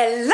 Hello.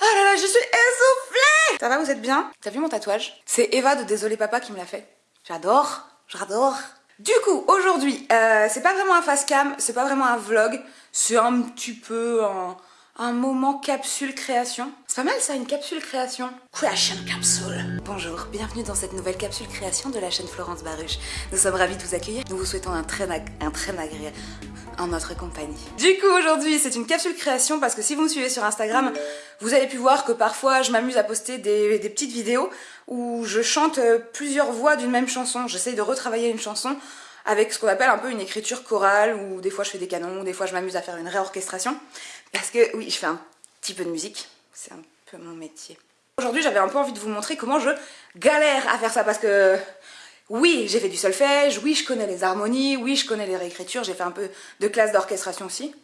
Oh là là, je suis essoufflée. Ça va, vous êtes bien? T'as vu mon tatouage? C'est Eva de Désolé Papa qui me l'a fait. J'adore, j'adore. Du coup, aujourd'hui, euh, c'est pas vraiment un face cam, c'est pas vraiment un vlog, c'est un petit peu un, un moment capsule création. C'est pas mal ça, une capsule création. Creation capsule. Bonjour, bienvenue dans cette nouvelle capsule création de la chaîne Florence Baruch. Nous sommes ravis de vous accueillir. Nous vous souhaitons un très, un très agréable en notre compagnie. Du coup, aujourd'hui, c'est une capsule création parce que si vous me suivez sur Instagram, vous avez pu voir que parfois je m'amuse à poster des, des petites vidéos où je chante euh, plusieurs voix d'une même chanson. J'essaye de retravailler une chanson avec ce qu'on appelle un peu une écriture chorale, ou des fois je fais des canons, des fois je m'amuse à faire une réorchestration. Parce que oui, je fais un petit peu de musique, c'est un peu mon métier. Aujourd'hui j'avais un peu envie de vous montrer comment je galère à faire ça, parce que oui, j'ai fait du solfège, oui, je connais les harmonies, oui, je connais les réécritures, j'ai fait un peu de classe d'orchestration aussi.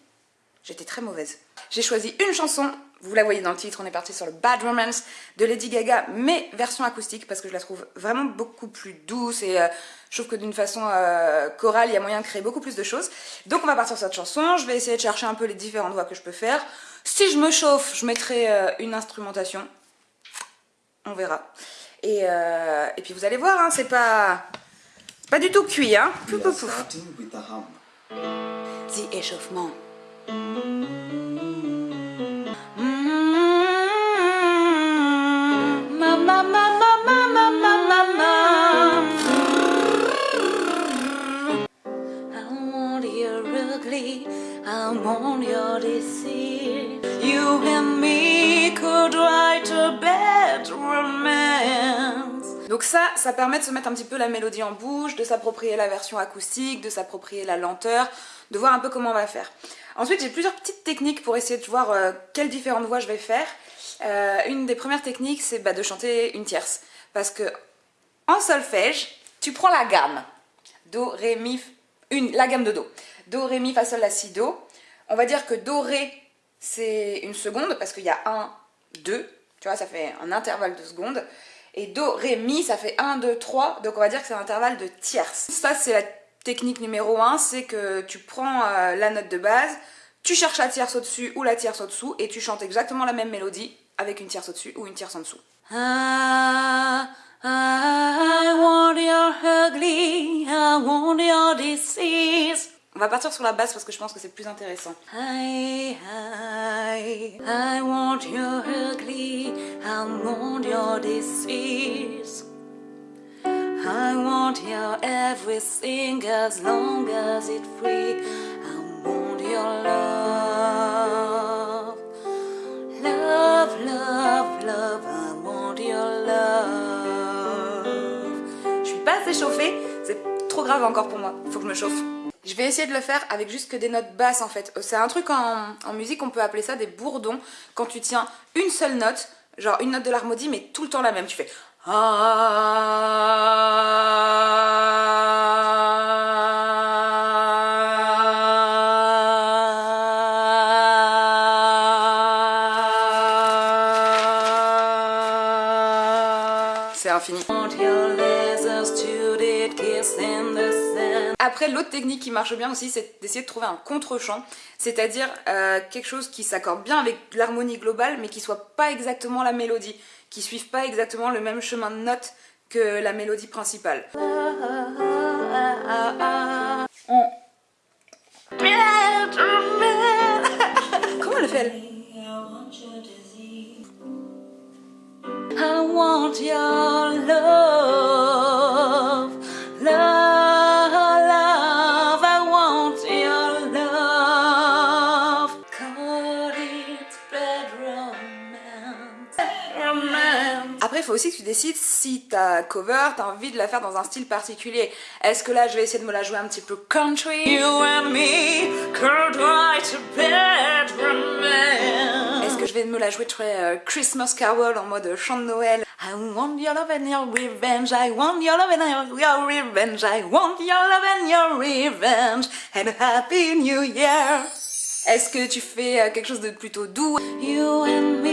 J'étais très mauvaise. J'ai choisi une chanson, vous la voyez dans le titre, on est parti sur le Bad Romance de Lady Gaga, mais version acoustique, parce que je la trouve vraiment beaucoup plus douce et euh, je trouve que d'une façon euh, chorale, il y a moyen de créer beaucoup plus de choses. Donc on va partir sur cette chanson, je vais essayer de chercher un peu les différentes voix que je peux faire. Si je me chauffe, je mettrai euh, une instrumentation. On verra. Et, euh, et puis vous allez voir, hein, c'est pas, pas du tout cuit. Hein. Pouf, pouf, pouf. The échauffement. Donc ça, ça permet de se mettre un petit peu la mélodie en bouche, de s'approprier la version acoustique, de s'approprier la lenteur, de voir un peu comment on va faire. Ensuite, j'ai plusieurs petites techniques pour essayer de voir euh, quelles différentes voix je vais faire. Euh, une des premières techniques, c'est bah, de chanter une tierce. Parce que en solfège, tu prends la gamme. Do, Ré, Mi, une, la gamme de Do. Do, Ré, Mi, Fa, Sol, La, Si, Do. On va dire que Do, Ré, c'est une seconde parce qu'il y a 1, 2. Tu vois, ça fait un intervalle de secondes. Et Do, Ré, Mi, ça fait 1, 2, 3. Donc on va dire que c'est un intervalle de tierce. Ça, c'est la technique numéro 1. C'est que tu prends euh, la note de base, tu cherches la tierce au-dessus ou la tierce au-dessous et tu chantes exactement la même mélodie avec une tierce au-dessus ou une tierce en dessous. I, I va partir sur la basse parce que je pense que c'est plus intéressant. I, I, I want your ugly, I want your disease. I want your everything as long as it's free. I want your love. Love, love, love, I want your love. Je suis pas assez chauffée, c'est trop grave encore pour moi, faut que je me chauffe. Je vais essayer de le faire avec juste que des notes basses en fait. C'est un truc en, musique, on peut appeler ça des bourdons. Quand tu tiens une seule note, genre une note de l'harmonie mais tout le temps la même. Tu fais c'est infini. Après, l'autre technique qui marche bien aussi, c'est d'essayer de trouver un contre-champ, c'est-à-dire euh, quelque chose qui s'accorde bien avec l'harmonie globale, mais qui soit pas exactement la mélodie, qui suive pas exactement le même chemin de notes que la mélodie principale. On... Comment elle fait elle? I want your il faut aussi que tu décides si ta cover, t'as envie de la faire dans un style particulier. Est-ce que là, je vais essayer de me la jouer un petit peu country? Est-ce que je vais me la jouer très euh, Christmas Carol en mode chant de Noël? I want your love and your revenge, I want your love and your, your revenge, I want your love and your revenge, and a happy new year. Est-ce que tu fais euh, quelque chose de plutôt doux? You and me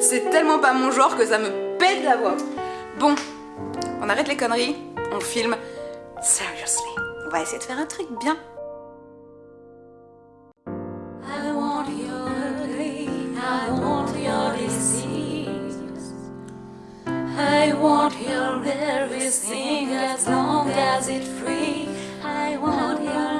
c'est tellement pas mon genre que ça me pète la voix. Bon, on arrête les conneries, on filme. Seriously, on va essayer de faire un truc bien. I want your I want your disease. I want your everything as long as it's free. I want your